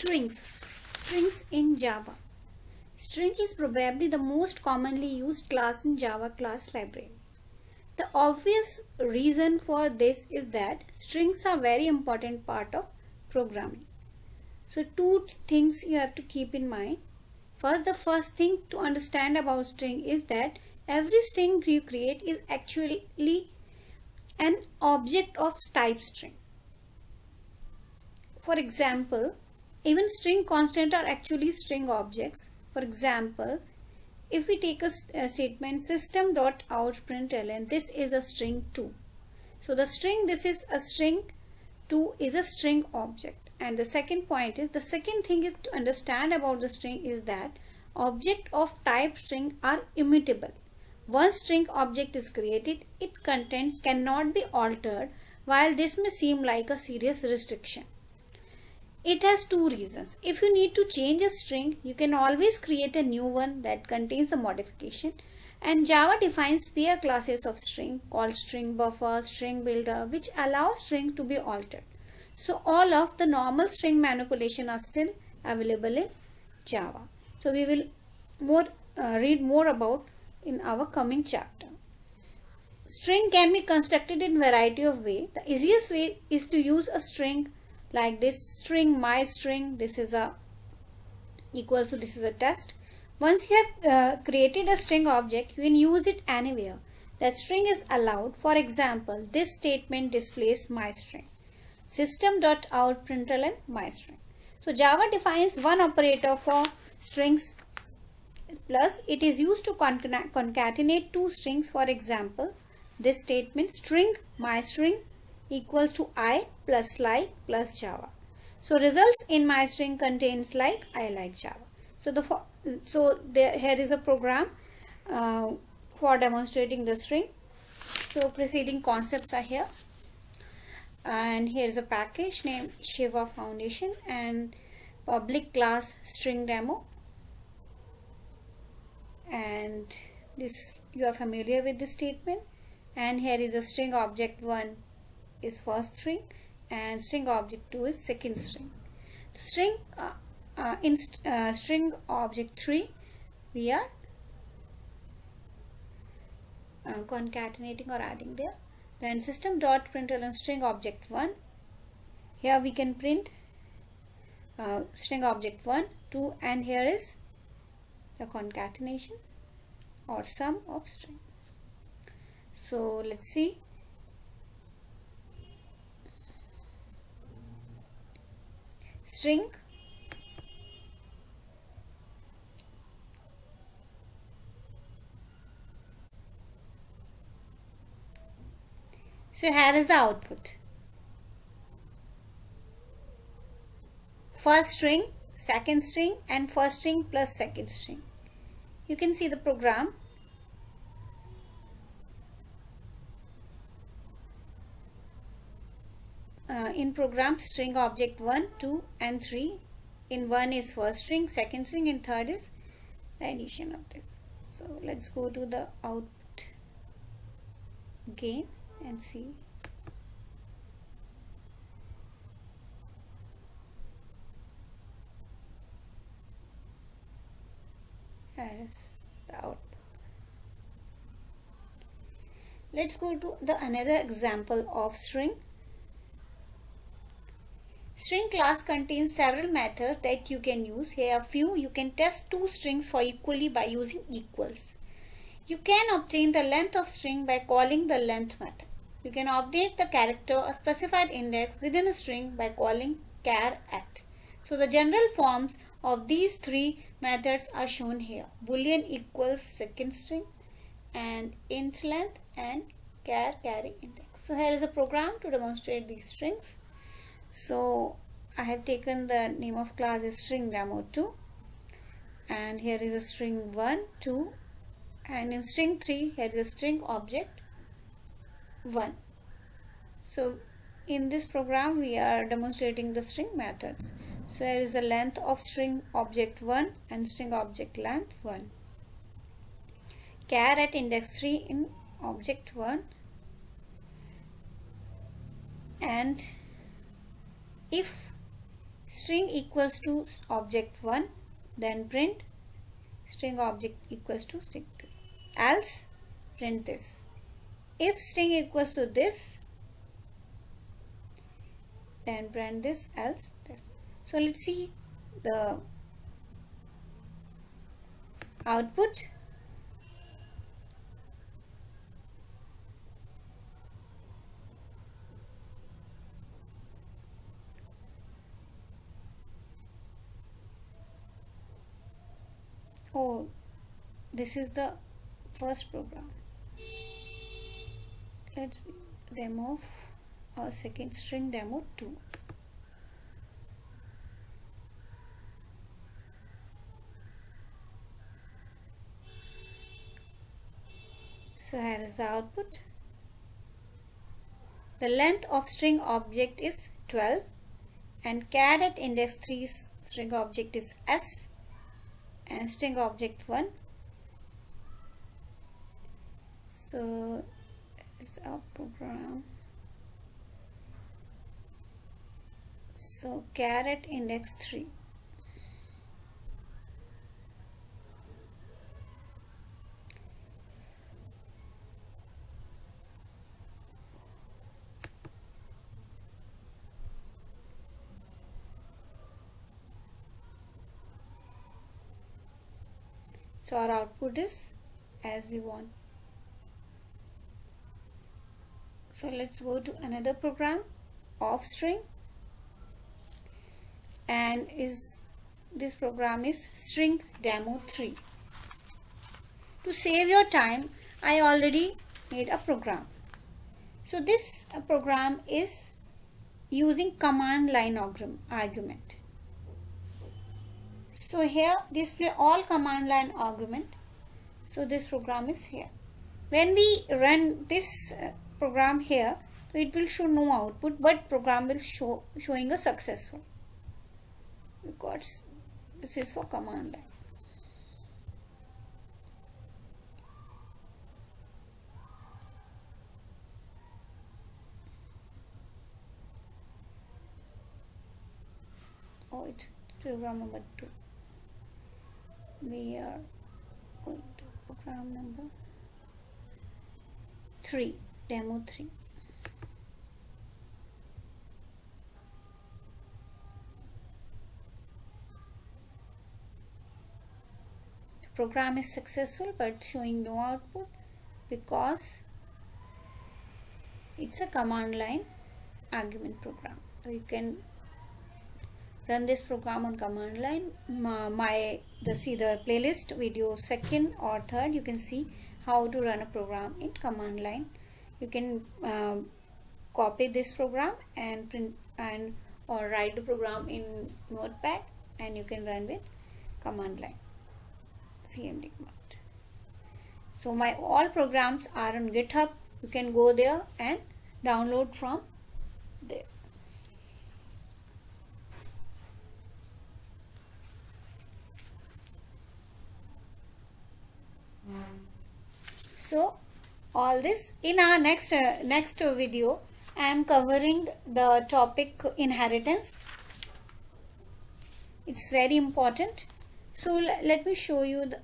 Strings. Strings in Java. String is probably the most commonly used class in Java class library. The obvious reason for this is that strings are very important part of programming. So two things you have to keep in mind. First, the first thing to understand about string is that every string you create is actually an object of type string. For example, even string constant are actually string objects. For example, if we take a, a statement system dot out println, this is a string 2. So the string this is a string 2 is a string object. And the second point is the second thing is to understand about the string is that object of type string are immutable. Once string object is created, its contents cannot be altered while this may seem like a serious restriction. It has two reasons. If you need to change a string, you can always create a new one that contains the modification. And Java defines peer classes of string called string buffer, string builder, which allow string to be altered. So all of the normal string manipulation are still available in Java. So we will more uh, read more about in our coming chapter. String can be constructed in variety of way. The easiest way is to use a string like this string my string this is a equal to this is a test. Once you have uh, created a string object you can use it anywhere. That string is allowed. For example this statement displays my string. System.out println my string. So java defines one operator for strings plus it is used to concatenate two strings. For example this statement string my string equals to i plus like plus java. So results in my string contains like I like Java. So the so there here is a program uh, for demonstrating the string. So preceding concepts are here and here is a package named Shiva Foundation and public class string demo and this you are familiar with this statement and here is a string object one is first string and string object 2 is second string. String uh, uh, in st uh, string object 3 we are uh, concatenating or adding there. Then system dot println string object 1 here we can print uh, string object 1 2 and here is the concatenation or sum of string. So let's see string So here is the output. First string, second string and first string plus second string. You can see the program uh, in program string object 1 2 and 3 in 1 is first string second string and third is the addition of this so let's go to the output again and see. Here is the output? Let's go to the another example of string String class contains several methods that you can use. Here are few. You can test two strings for equally by using equals. You can obtain the length of string by calling the length method. You can update the character or specified index within a string by calling char at. So the general forms of these three methods are shown here. Boolean equals second string and int length and char carry index. So here is a program to demonstrate these strings so I have taken the name of class is string demo 2 and here is a string 1 2 and in string 3 here is a string object 1 so in this program we are demonstrating the string methods. So here is the length of string object 1 and string object length 1 char at index 3 in object 1 and if string equals to object 1 then print string object equals to string 2 else print this. If string equals to this then print this else this. So let's see the output oh this is the first program. Let's demo a uh, second string demo 2 so here is the output. The length of string object is 12 and char at index 3 string object is s and string object 1 so it's our program. So char at index 3 so our output is as we want. So let's go to another program of string. And is this program is string demo 3 to save your time I already made a program. So this uh, program is using command line argument so here display all command line argument. So this program is here. When we run this uh, program here, it will show no output but program will show showing a successful because this is for command line. Oh, it's program number two we are going to program number? 3 demo 3 the program is successful but showing no output because it's a command line argument program. So you can run this program on command line. My the see the playlist video second or third you can see how to run a program in command line. You can uh, copy this program and print and or write the program in notepad and you can run with command line. Cmd command. So my all programs are on github. You can go there and download from there so all this in our next uh, next video I am covering the topic inheritance. It's very important. So let me show you the